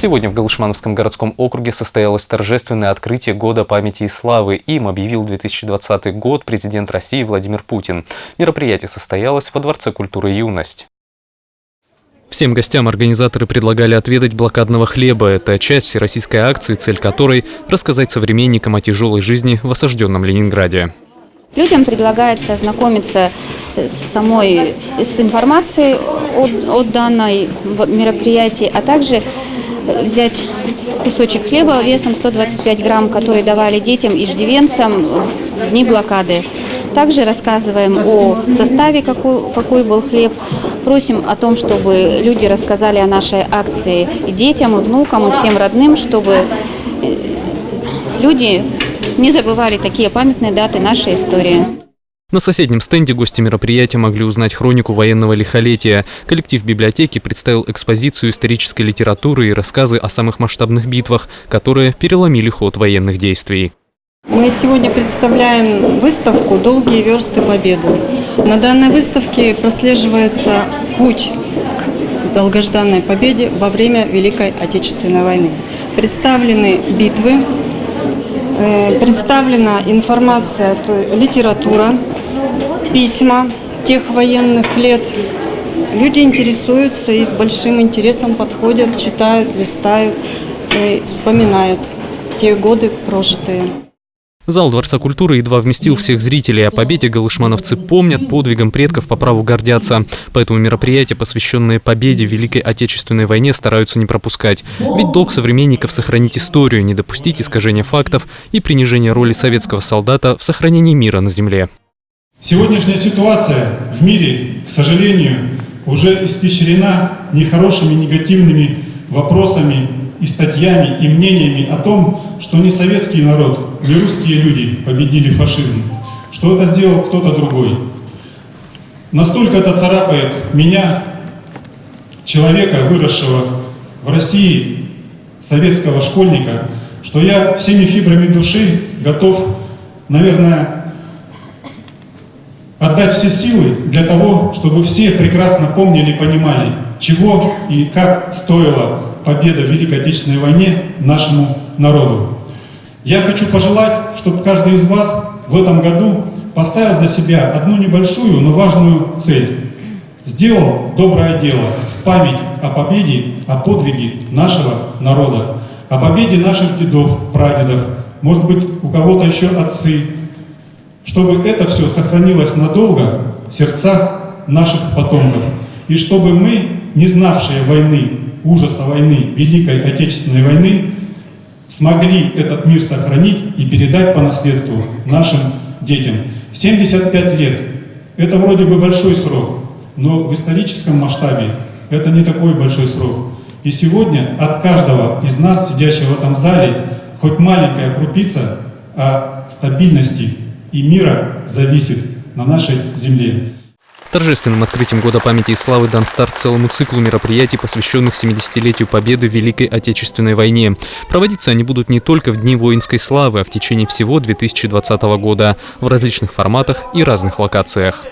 Сегодня в Галышмановском городском округе состоялось торжественное открытие Года памяти и славы. Им объявил 2020 год президент России Владимир Путин. Мероприятие состоялось во Дворце культуры «Юность». Всем гостям организаторы предлагали отведать блокадного хлеба. Это часть всероссийской акции, цель которой – рассказать современникам о тяжелой жизни в осажденном Ленинграде. Людям предлагается ознакомиться с самой с информацией о, о данной мероприятии, а также взять кусочек хлеба весом 125 грамм, который давали детям и иждивенцам в дни блокады. Также рассказываем о составе, какой, какой был хлеб. Просим о том, чтобы люди рассказали о нашей акции и детям, и внукам, и всем родным, чтобы э, люди не забывали такие памятные даты нашей истории. На соседнем стенде гости мероприятия могли узнать хронику военного лихолетия. Коллектив библиотеки представил экспозицию исторической литературы и рассказы о самых масштабных битвах, которые переломили ход военных действий. Мы сегодня представляем выставку «Долгие версты победы». На данной выставке прослеживается путь к долгожданной победе во время Великой Отечественной войны. Представлены битвы, представлена информация, литература, письма тех военных лет. Люди интересуются и с большим интересом подходят, читают, листают, и вспоминают те годы прожитые. Зал Дворца культуры едва вместил всех зрителей. О победе галышмановцы помнят, подвигом предков по праву гордятся. Поэтому мероприятия, посвященные победе в Великой Отечественной войне, стараются не пропускать. Ведь долг современников – сохранить историю, не допустить искажения фактов и принижения роли советского солдата в сохранении мира на земле. Сегодняшняя ситуация в мире, к сожалению, уже испещрена нехорошими негативными вопросами и статьями и мнениями о том, что не советский народ, не русские люди победили фашизм, что это сделал кто-то другой. Настолько это царапает меня, человека, выросшего в России, советского школьника, что я всеми фибрами души готов, наверное, отдать все силы для того, чтобы все прекрасно помнили и понимали, чего и как стоила победа в Великой Отечественной войне нашему народу. Я хочу пожелать, чтобы каждый из вас в этом году поставил для себя одну небольшую, но важную цель. Сделал доброе дело в память о победе, о подвиге нашего народа, о победе наших дедов, прадедов, может быть, у кого-то еще отцы, чтобы это все сохранилось надолго в сердцах наших потомков, и чтобы мы, не знавшие войны, ужаса войны, Великой Отечественной войны, смогли этот мир сохранить и передать по наследству нашим детям. 75 лет – это вроде бы большой срок, но в историческом масштабе это не такой большой срок. И сегодня от каждого из нас, сидящего в этом зале, хоть маленькая крупица о стабильности и мира зависит на нашей земле. Торжественным открытием Года памяти и славы дан старт целому циклу мероприятий, посвященных 70-летию Победы в Великой Отечественной войне. Проводиться они будут не только в Дни воинской славы, а в течение всего 2020 года в различных форматах и разных локациях.